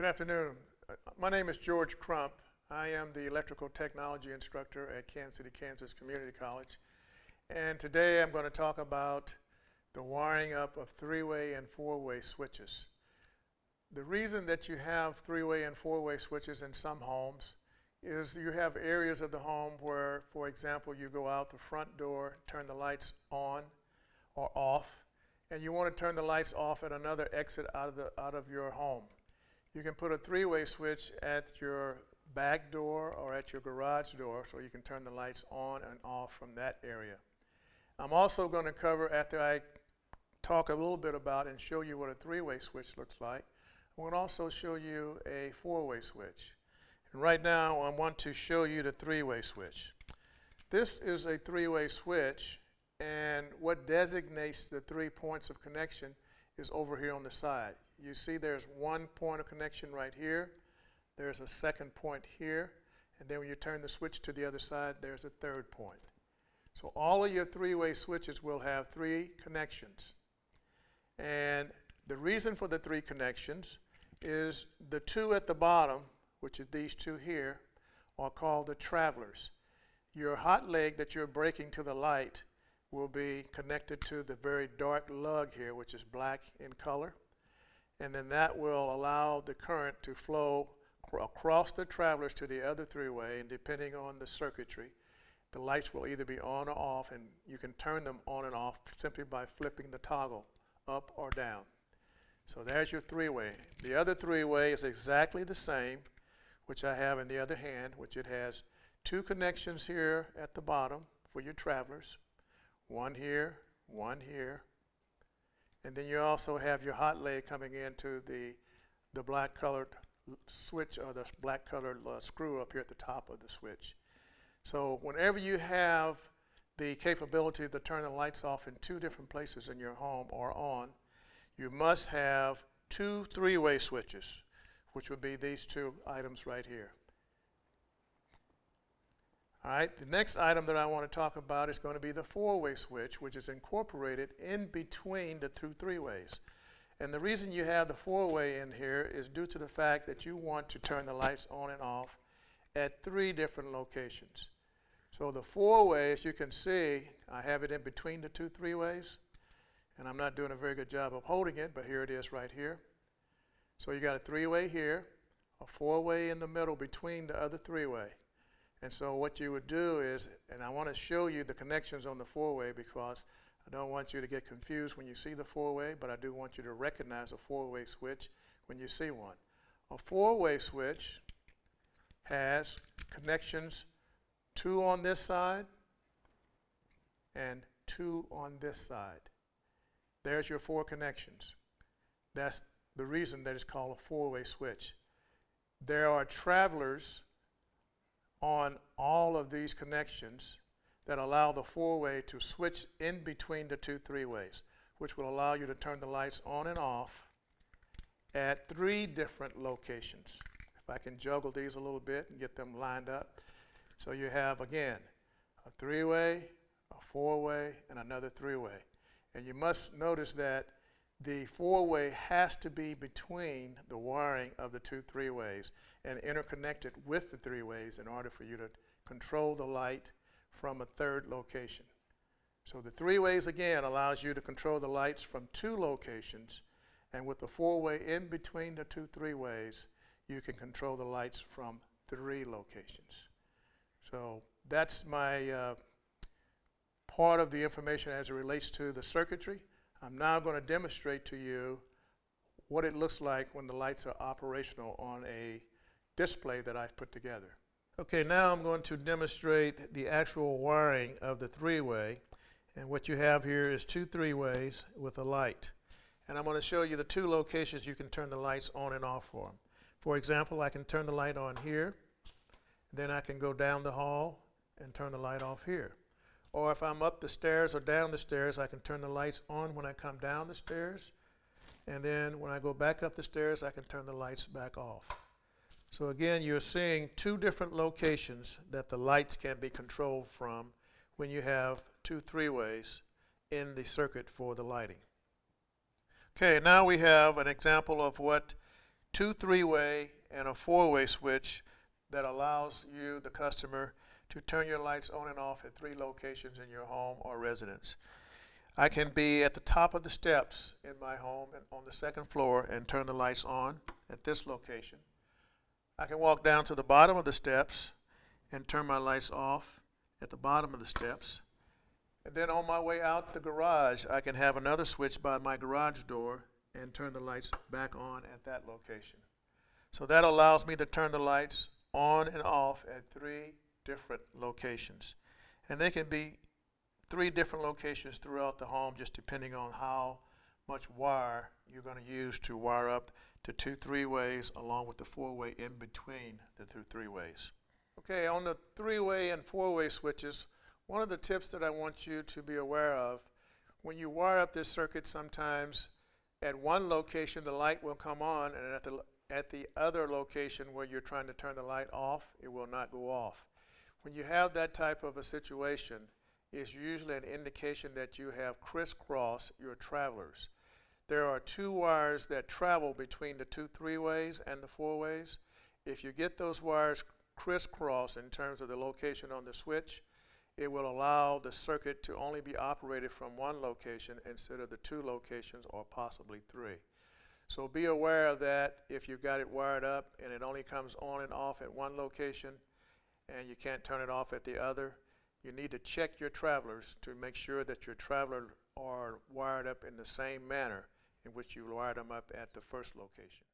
Good afternoon. My name is George Crump. I am the electrical technology instructor at Kansas City, Kansas Community College. And today I'm going to talk about the wiring up of three-way and four-way switches. The reason that you have three-way and four-way switches in some homes is you have areas of the home where, for example, you go out the front door, turn the lights on or off, and you want to turn the lights off at another exit out of, the, out of your home. You can put a three-way switch at your back door or at your garage door so you can turn the lights on and off from that area. I'm also going to cover, after I talk a little bit about and show you what a three-way switch looks like, I'm going to also show you a four-way switch. And right now I want to show you the three-way switch. This is a three-way switch and what designates the three points of connection is over here on the side. You see there's one point of connection right here, there's a second point here, and then when you turn the switch to the other side, there's a third point. So all of your three-way switches will have three connections. And the reason for the three connections is the two at the bottom, which are these two here, are called the travelers. Your hot leg that you're breaking to the light will be connected to the very dark lug here, which is black in color and then that will allow the current to flow across the travelers to the other three-way, and depending on the circuitry, the lights will either be on or off, and you can turn them on and off simply by flipping the toggle up or down. So there's your three-way. The other three-way is exactly the same, which I have in the other hand, which it has two connections here at the bottom for your travelers, one here, one here, and then you also have your hot leg coming into the, the black colored switch or the black colored uh, screw up here at the top of the switch. So whenever you have the capability to turn the lights off in two different places in your home or on, you must have two three-way switches, which would be these two items right here. All right, the next item that I want to talk about is going to be the four-way switch, which is incorporated in between the two three-ways. And the reason you have the four-way in here is due to the fact that you want to turn the lights on and off at three different locations. So the four-way, as you can see, I have it in between the two three-ways. And I'm not doing a very good job of holding it, but here it is right here. So you got a three-way here, a four-way in the middle between the other three-way. And so what you would do is, and I want to show you the connections on the four-way because I don't want you to get confused when you see the four-way, but I do want you to recognize a four-way switch when you see one. A four-way switch has connections two on this side and two on this side. There's your four connections. That's the reason that it's called a four-way switch. There are travelers on all of these connections that allow the four-way to switch in between the two three-ways, which will allow you to turn the lights on and off at three different locations. If I can juggle these a little bit and get them lined up. So you have, again, a three-way, a four-way, and another three-way. And you must notice that the four-way has to be between the wiring of the two three-ways and interconnected with the three-ways in order for you to control the light from a third location. So the three-ways, again, allows you to control the lights from two locations, and with the four-way in between the two three-ways, you can control the lights from three locations. So that's my uh, part of the information as it relates to the circuitry. I'm now going to demonstrate to you what it looks like when the lights are operational on a display that I've put together. Okay, now I'm going to demonstrate the actual wiring of the three-way. And what you have here is two three-ways with a light. And I'm going to show you the two locations you can turn the lights on and off for. For example, I can turn the light on here. Then I can go down the hall and turn the light off here. Or if I'm up the stairs or down the stairs, I can turn the lights on when I come down the stairs. And then when I go back up the stairs, I can turn the lights back off. So again, you're seeing two different locations that the lights can be controlled from when you have two three-ways in the circuit for the lighting. Okay, now we have an example of what two three-way and a four-way switch that allows you, the customer, to turn your lights on and off at three locations in your home or residence. I can be at the top of the steps in my home and on the second floor and turn the lights on at this location. I can walk down to the bottom of the steps and turn my lights off at the bottom of the steps. And then on my way out the garage, I can have another switch by my garage door and turn the lights back on at that location. So that allows me to turn the lights on and off at three different locations. And they can be three different locations throughout the home, just depending on how much wire you're going to use to wire up the two three-ways along with the four-way in between the two three-ways. Okay, on the three-way and four-way switches, one of the tips that I want you to be aware of, when you wire up this circuit sometimes, at one location the light will come on and at the, at the other location where you're trying to turn the light off, it will not go off. When you have that type of a situation, it's usually an indication that you have crisscross your travelers. There are two wires that travel between the two three-ways and the four-ways. If you get those wires crisscross in terms of the location on the switch, it will allow the circuit to only be operated from one location instead of the two locations or possibly three. So be aware that if you've got it wired up and it only comes on and off at one location and you can't turn it off at the other, you need to check your travelers to make sure that your travelers are wired up in the same manner in which you wired them up at the first location.